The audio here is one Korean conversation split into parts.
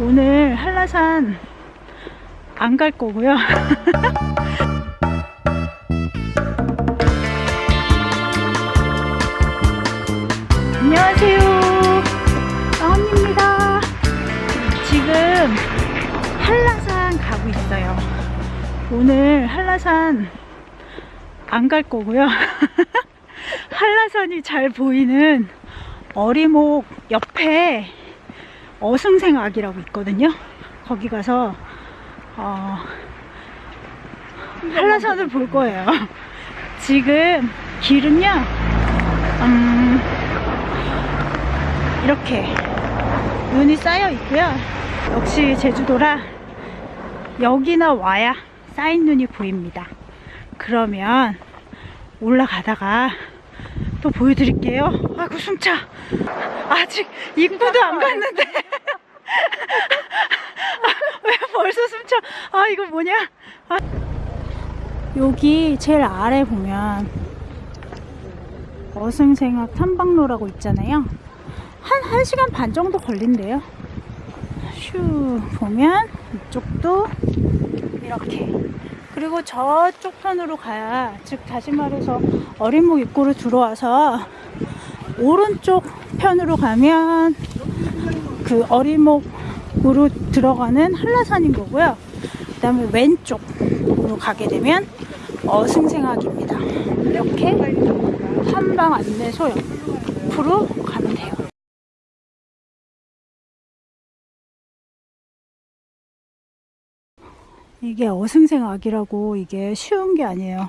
오늘 한라산 안 갈 거고요. 안녕하세요. 나언니입니다. 지금 한라산 가고 있어요. 오늘 한라산 안 갈 거고요. 한라산이 잘 보이는 어리목 옆에 어승생악이라고 있거든요. 거기 가서 어, 한라산을 볼 거예요. 지금 길은요, 음, 이렇게 눈이 쌓여 있고요. 역시 제주도라 여기나 와야 쌓인 눈이 보입니다. 그러면 올라가다가 또 보여드릴게요. 아이고 숨차. 아직 입구도 안 갔는데. 아, 왜 벌써 숨차? 아 이거 뭐냐? 아. 여기 제일 아래 보면 어승생학 탐방로라고 있잖아요. 한 1시간 반 정도 걸린대요. 슈 보면 이쪽도 이렇게 그리고 저쪽 편으로 가야 즉 다시 말해서 어린목 입구로 들어와서 오른쪽 편으로 가면 그 어린목으로 들어가는 한라산인 거고요 그 다음에 왼쪽으로 가게 되면 어승생학입니다 이렇게 한방 안내소 옆으로 가면 돼요 이게 어승생악이라고 이게 쉬운 게 아니에요.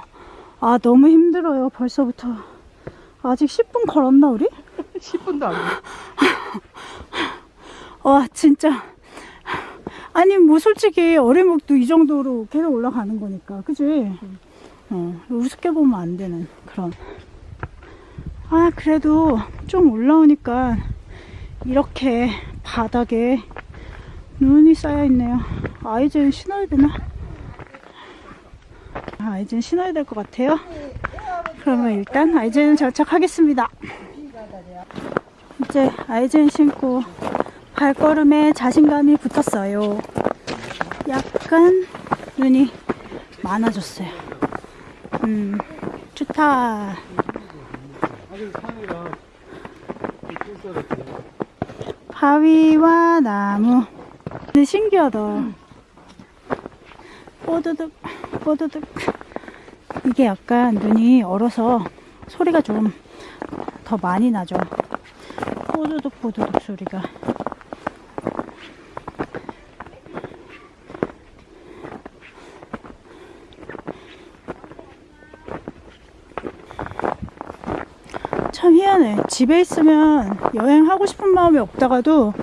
아 너무 힘들어요 벌써부터. 아직 10분 걸었나 우리? 10분도 안 돼. 와 진짜. 아니 뭐 솔직히 어리목도 이 정도로 계속 올라가는 거니까 그지? 응. 어, 우습게 보면 안 되는 그런. 아 그래도 좀 올라오니까 이렇게 바닥에 눈이 쌓여 있네요. 아이젠 신어야 되나? 아이젠 신어야 될 것 같아요. 그러면 일단 아이젠 장착하겠습니다. 이제 아이젠 신고 발걸음에 자신감이 붙었어요. 약간 눈이 많아졌어요. 음, 좋다. 바위와 나무. 신기하다. 뽀드득, 뽀드득. 이게 약간 눈이 얼어서 소리가 좀 더 많이 나죠. 뽀드득, 뽀드득 소리가. 참 희한해. 집에 있으면 여행하고 싶은 마음이 없다가도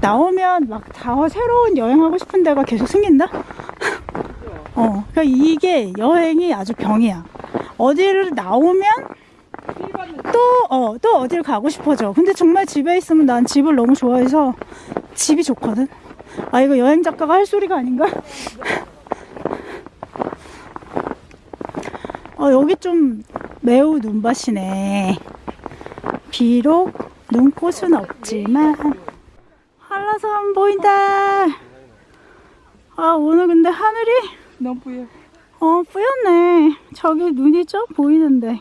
나오면 막 다 새로운 여행하고 싶은 데가 계속 생긴다? 어, 그러니까 이게 여행이 아주 병이야. 어디를 나오면 또, 어, 또 어디를 가고 싶어져. 근데 정말 집에 있으면 난 집을 너무 좋아해서 집이 좋거든? 아, 이거 여행 작가가 할 소리가 아닌가? 어, 여기 좀 매우 눈밭이네. 비록 눈꽃은 없지만 한라산 보인다. 아 오늘 근데 하늘이 너무 부여. 어 뿌였네. 저기 눈이 좀 보이는데.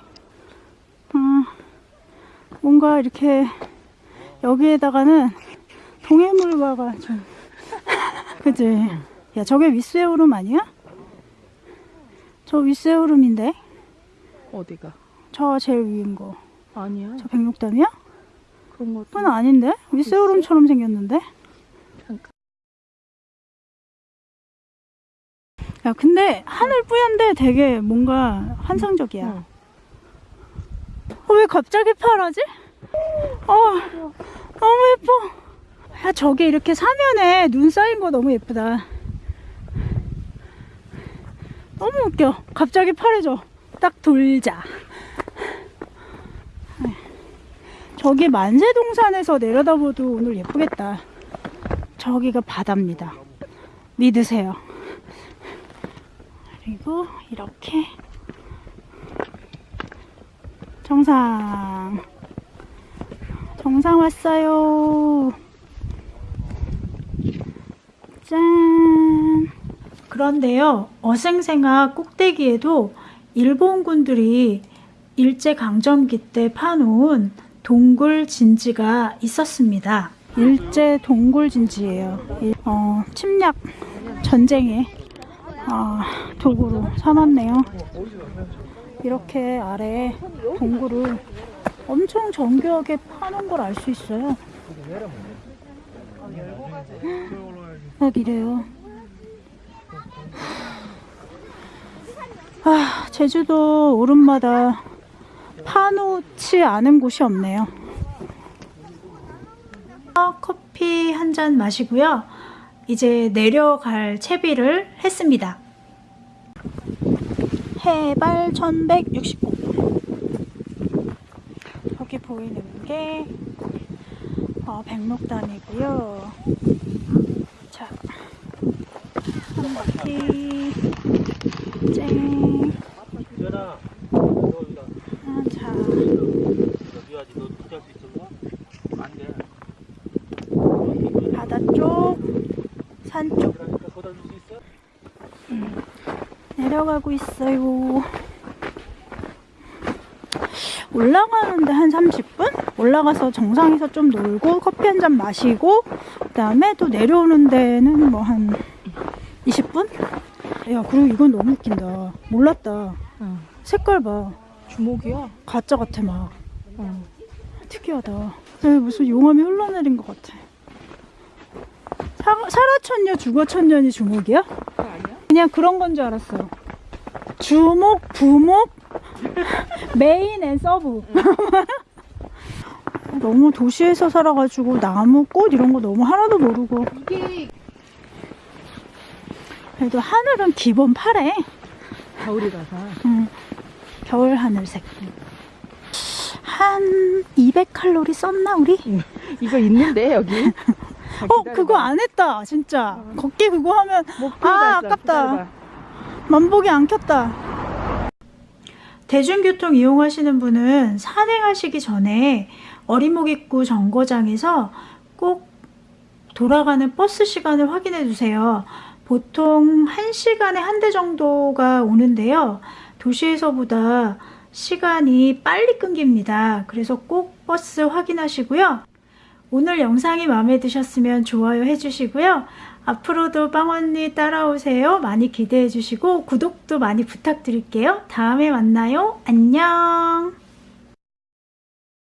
어, 뭔가 이렇게 여기에다가는 동해물과가 좀 그지? 야 저게 윗세오름 아니야? 저 윗세오름인데? 어디가? 저 제일 위인 거. 아니야. 저 백록담이야? 그런 것도. 그건 아닌데? 윗세오름처럼 생겼는데? 잠깐. 야, 근데 하늘 뿌연데 되게 뭔가 환상적이야. 응. 어, 왜 갑자기 파라지? 어, 너무 예뻐. 야, 저게 이렇게 사면에 눈 쌓인 거 너무 예쁘다. 너무 웃겨. 갑자기 파래져. 딱 돌자. 저기 만세동산에서 내려다봐도 오늘 예쁘겠다. 저기가 바다입니다. 믿으세요. 그리고 이렇게 정상 정상 왔어요 짠! 그런데요, 어생생화 꼭대기에도 일본군들이 일제강점기 때 파놓은 동굴 진지가 있었습니다. 일제 동굴 진지예요. 이- 어, 침략 전쟁의 아, 도구로 삼았네요. 이렇게 아래 동굴을 엄청 정교하게 파놓은 걸알 수 있어요. 막 이래요. 아, 제주도 오름마다 파놓지 않은 곳이 없네요. 어, 커피 한 잔 마시고요. 이제 내려갈 채비를 했습니다. 해발 1169. 여기 보이는 게 어, 백록단이고요. 자, 한 바퀴 쨍. 연아, 너 여기다 아, 자, 넣어야지. 너 투자할 수 안 돼. 바다 쪽, 산 쪽. 있어? 내려가고 있어요. 올라가는데 한 30분? 올라가서 정상에서 좀 놀고 커피 한 잔 마시고 그 다음에 또 내려오는 데는 뭐 한 20분? 야 그리고 이건 너무 웃긴다. 몰랐다. 응. 색깔 봐. 주목이야? 가짜 같아 막. 응. 특이하다. 여기 무슨 용암이 흘러내린 것 같아. 사, 살아천년 죽어천년이 주목이야? 그냥 그런 건 줄 알았어. 주목, 부목, main and sub. 너무 도시에서 살아가지고 나무, 꽃 이런 거 너무 하나도 모르고. 그래도 하늘은 기본 파래. 겨울이라서. 응. 겨울 하늘색. 한 200칼로리 썼나 우리? 이거 있는데 여기. 어 그거 안 했다 진짜. 걷기 그거 하면 아. 아깝다. 기다려봐. 만복이 안 켰다. 대중교통 이용하시는 분은 산행하시기 전에 어리목입구 정거장에서 꼭 돌아가는 버스 시간을 확인해 주세요. 보통 1시간에 한 대 정도가 오는데요. 도시에서보다 시간이 빨리 끊깁니다. 그래서 꼭 버스 확인하시고요. 오늘 영상이 마음에 드셨으면 좋아요 해주시고요. 앞으로도 빵언니 따라오세요. 많이 기대해 주시고 구독도 많이 부탁드릴게요. 다음에 만나요. 안녕.